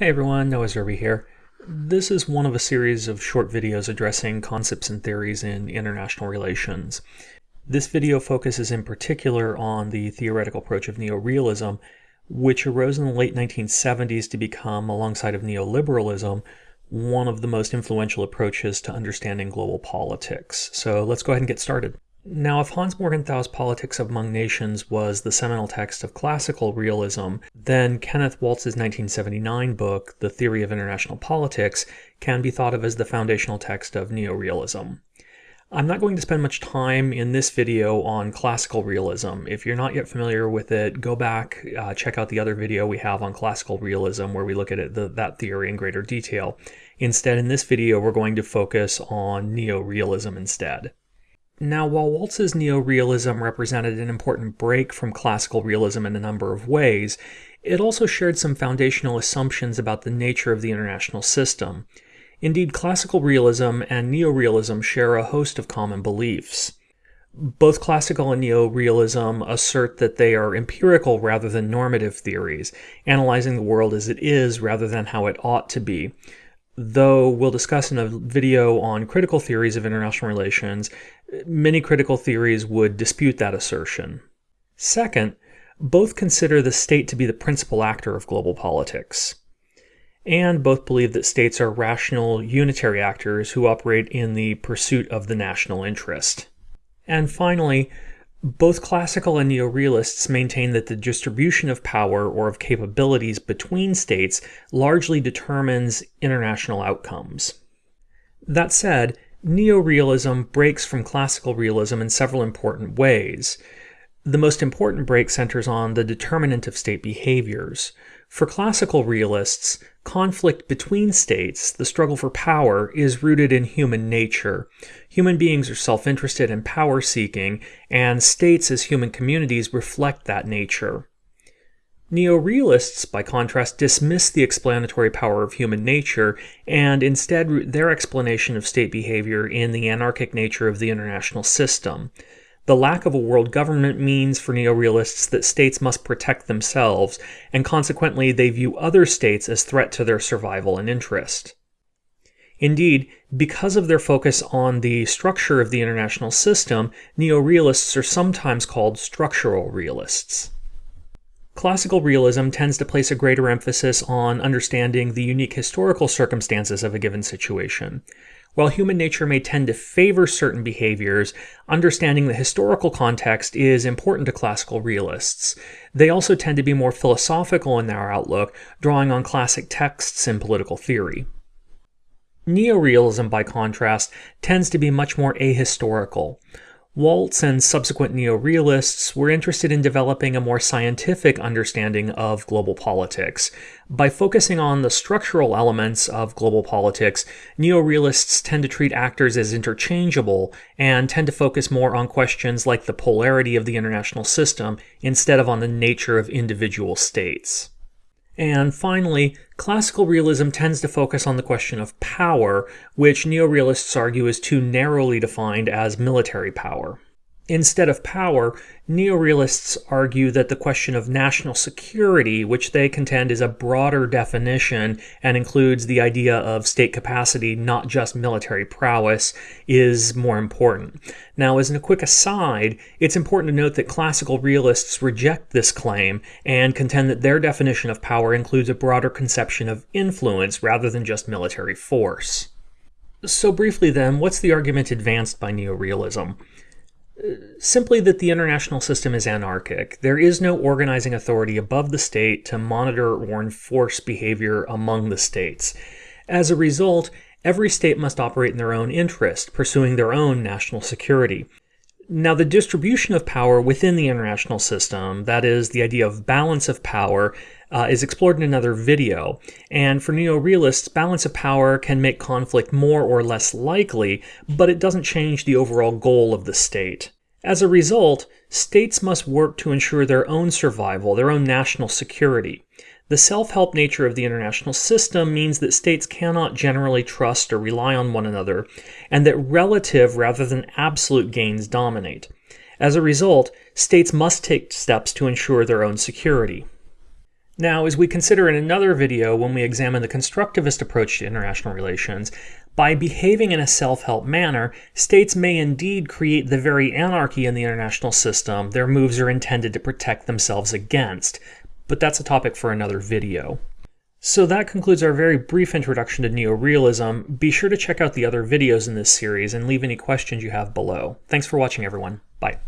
Hey everyone, Noah Zerby here. This is one of a series of short videos addressing concepts and theories in international relations. This video focuses in particular on the theoretical approach of neorealism, which arose in the late 1970s to become, alongside of neoliberalism, one of the most influential approaches to understanding global politics. So let's go ahead and get started. Now, if Hans Morgenthau's Politics Among Nations was the seminal text of classical realism, then Kenneth Waltz's 1979 book, The Theory of International Politics, can be thought of as the foundational text of neorealism. I'm not going to spend much time in this video on classical realism. If you're not yet familiar with it, go back, uh, check out the other video we have on classical realism where we look at it, the, that theory in greater detail. Instead, in this video, we're going to focus on neorealism instead. Now, while Waltz's neorealism represented an important break from classical realism in a number of ways, it also shared some foundational assumptions about the nature of the international system. Indeed, classical realism and neorealism share a host of common beliefs. Both classical and neorealism assert that they are empirical rather than normative theories, analyzing the world as it is rather than how it ought to be though we'll discuss in a video on critical theories of international relations, many critical theories would dispute that assertion. Second, both consider the state to be the principal actor of global politics. And both believe that states are rational, unitary actors who operate in the pursuit of the national interest. And finally, both classical and neorealists maintain that the distribution of power or of capabilities between states largely determines international outcomes. That said, neorealism breaks from classical realism in several important ways. The most important break centers on the determinant of state behaviors. For classical realists, conflict between states, the struggle for power, is rooted in human nature. Human beings are self interested and power seeking, and states as human communities reflect that nature. Neo-realists, by contrast, dismiss the explanatory power of human nature and instead root their explanation of state behavior in the anarchic nature of the international system. The lack of a world government means for neorealists that states must protect themselves, and consequently they view other states as threat to their survival and interest. Indeed, because of their focus on the structure of the international system, neorealists are sometimes called structural realists. Classical realism tends to place a greater emphasis on understanding the unique historical circumstances of a given situation. While human nature may tend to favor certain behaviors, understanding the historical context is important to classical realists. They also tend to be more philosophical in their outlook, drawing on classic texts in political theory. Neorealism, by contrast, tends to be much more ahistorical. Waltz and subsequent neorealists were interested in developing a more scientific understanding of global politics. By focusing on the structural elements of global politics, neorealists tend to treat actors as interchangeable and tend to focus more on questions like the polarity of the international system instead of on the nature of individual states. And finally, classical realism tends to focus on the question of power, which neorealists argue is too narrowly defined as military power. Instead of power, neorealists argue that the question of national security, which they contend is a broader definition and includes the idea of state capacity, not just military prowess, is more important. Now, as a quick aside, it's important to note that classical realists reject this claim and contend that their definition of power includes a broader conception of influence rather than just military force. So briefly then, what's the argument advanced by neorealism? Simply that the international system is anarchic. There is no organizing authority above the state to monitor or enforce behavior among the states. As a result, every state must operate in their own interest, pursuing their own national security. Now, the distribution of power within the international system, that is, the idea of balance of power, uh, is explored in another video. And for neo-realists, balance of power can make conflict more or less likely, but it doesn't change the overall goal of the state. As a result, states must work to ensure their own survival, their own national security. The self-help nature of the international system means that states cannot generally trust or rely on one another, and that relative rather than absolute gains dominate. As a result, states must take steps to ensure their own security. Now, as we consider in another video when we examine the constructivist approach to international relations, by behaving in a self-help manner, states may indeed create the very anarchy in the international system their moves are intended to protect themselves against. But that's a topic for another video. So that concludes our very brief introduction to neorealism. Be sure to check out the other videos in this series and leave any questions you have below. Thanks for watching everyone. Bye.